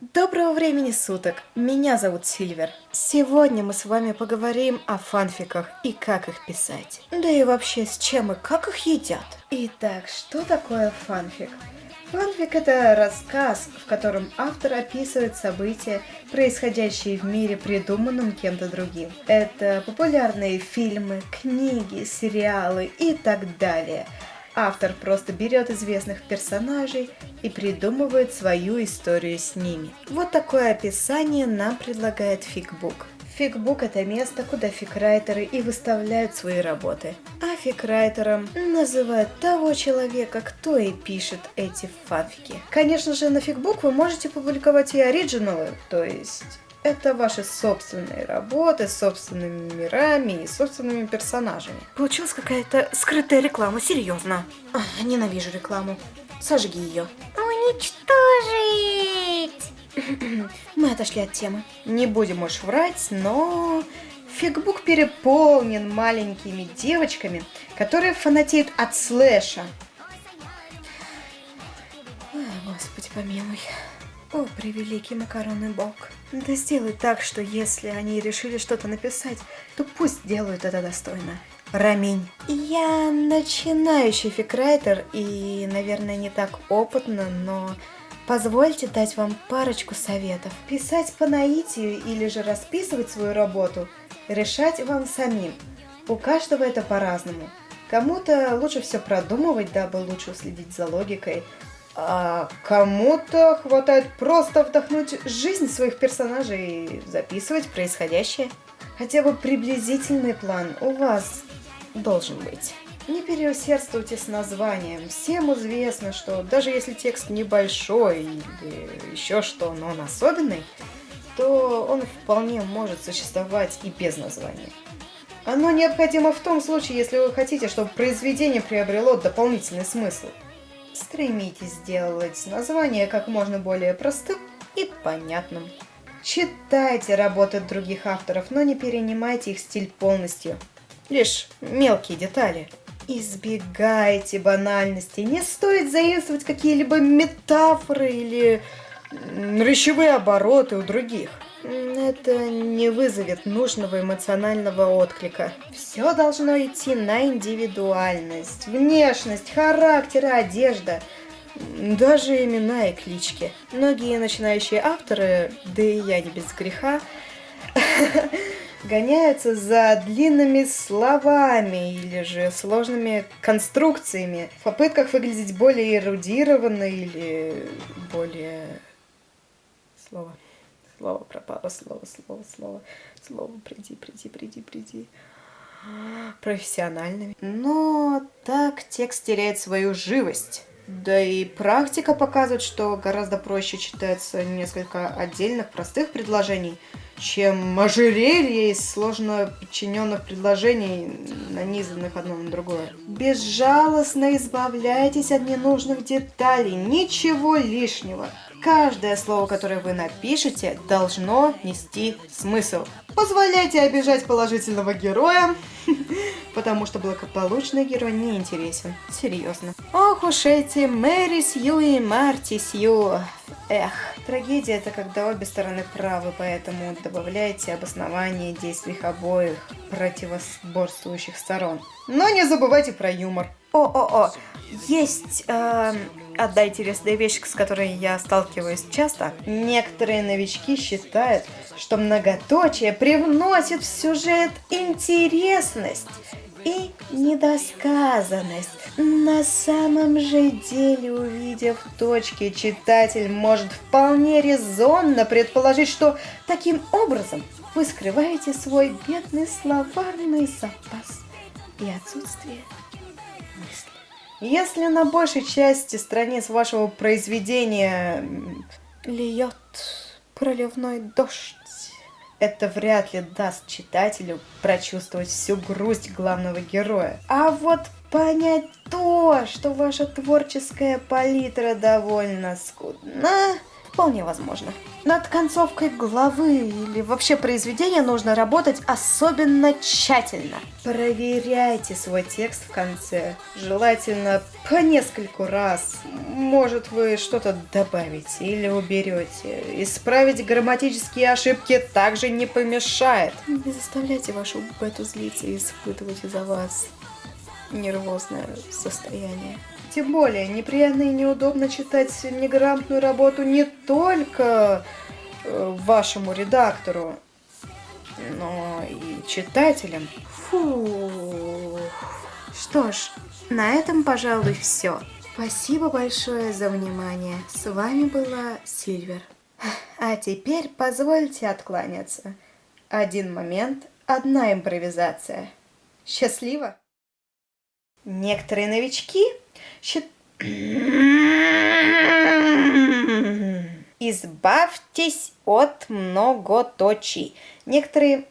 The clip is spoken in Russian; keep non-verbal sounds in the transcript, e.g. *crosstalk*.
Доброго времени суток, меня зовут Сильвер. Сегодня мы с вами поговорим о фанфиках и как их писать. Да и вообще с чем и как их едят. Итак, что такое фанфик? Фанфик – это рассказ, в котором автор описывает события, происходящие в мире, придуманном кем-то другим. Это популярные фильмы, книги, сериалы и так далее – Автор просто берет известных персонажей и придумывает свою историю с ними. Вот такое описание нам предлагает Фигбук. Фигбук – это место, куда фикрайтеры и выставляют свои работы. А фикрайтером называют того человека, кто и пишет эти фанфики. Конечно же, на Фигбук вы можете публиковать и оригиналы, то есть это ваши собственные работы с собственными мирами и собственными персонажами. Получилась какая-то скрытая реклама, серьезно. Ненавижу рекламу. Сожги ее. Уничтожить! *clears throat* Мы отошли от темы. Не будем уж врать, но... Фигбук переполнен маленькими девочками, которые фанатеют от слэша. О, Господи помилуй. О, превеликий макаронный бог. Да сделай так, что если они решили что-то написать, то пусть делают это достойно. Раминь. Я начинающий фикрайтер и, наверное, не так опытно, но позвольте дать вам парочку советов. Писать по наитию или же расписывать свою работу, решать вам самим. У каждого это по-разному. Кому-то лучше все продумывать, дабы лучше уследить за логикой, а кому-то хватает просто вдохнуть жизнь своих персонажей и записывать происходящее. Хотя бы приблизительный план у вас должен быть. Не переусердствуйте с названием. Всем известно, что даже если текст небольшой или еще что, но он особенный, то он вполне может существовать и без названия. Оно необходимо в том случае, если вы хотите, чтобы произведение приобрело дополнительный смысл. Стремитесь сделать название как можно более простым и понятным. Читайте работы других авторов, но не перенимайте их стиль полностью. Лишь мелкие детали. Избегайте банальности. Не стоит заимствовать какие-либо метафоры или речевые обороты у других это не вызовет нужного эмоционального отклика. Все должно идти на индивидуальность, внешность, характер, одежда, даже имена и клички. Многие начинающие авторы, да и я не без греха, *laughs* гоняются за длинными словами или же сложными конструкциями в попытках выглядеть более эрудированно или более... Слово. Слово пропало, слово, слово, слово, слово, приди, приди, приди, приди. Профессиональными. Но так текст теряет свою живость. Да и практика показывает, что гораздо проще читается несколько отдельных простых предложений, чем ожерелье из сложно подчиненных предложений, нанизанных одно на другое. Безжалостно избавляйтесь от ненужных деталей, ничего лишнего. Каждое слово, которое вы напишете, должно нести смысл. Позволяйте обижать положительного героя, *laughs* потому что благополучный герой не интересен. Серьезно. Ох уж эти Мэри Сью и Марти Сью. Эх, трагедия это когда обе стороны правы, поэтому добавляйте обоснование действий обоих противоборствующих сторон. Но не забывайте про юмор. О-о-о, есть э, одна интересная вещь, с которой я сталкиваюсь часто. Некоторые новички считают, что многоточие привносит в сюжет интересность и недосказанность. На самом же деле, увидев точки, читатель может вполне резонно предположить, что таким образом вы скрываете свой бедный словарный запас и отсутствие. Если на большей части страниц вашего произведения льет проливной дождь, это вряд ли даст читателю прочувствовать всю грусть главного героя. А вот понять то, что ваша творческая палитра довольно скудна, Вполне возможно. Над концовкой главы или вообще произведения нужно работать особенно тщательно. Проверяйте свой текст в конце. Желательно по нескольку раз. Может, вы что-то добавите или уберете. Исправить грамматические ошибки также не помешает. Не заставляйте вашу бету злиться и испытывать из-за вас нервозное состояние. Тем более, неприятно и неудобно читать неграмотную работу не только э, вашему редактору, но и читателям. Фу. Что ж, на этом, пожалуй, все. Спасибо большое за внимание. С вами была Сильвер. А теперь позвольте откланяться. Один момент, одна импровизация. Счастливо! Некоторые новички. Избавьтесь от многоточий. Некоторые...